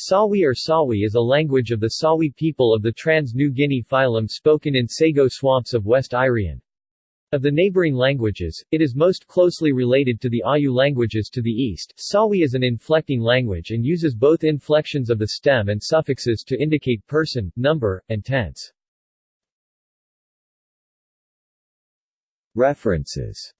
Sawi or Sawi is a language of the Sawi people of the Trans-New Guinea phylum spoken in Sago swamps of West Irian. Of the neighboring languages, it is most closely related to the Awyu languages to the east. Sawi is an inflecting language and uses both inflections of the stem and suffixes to indicate person, number, and tense. References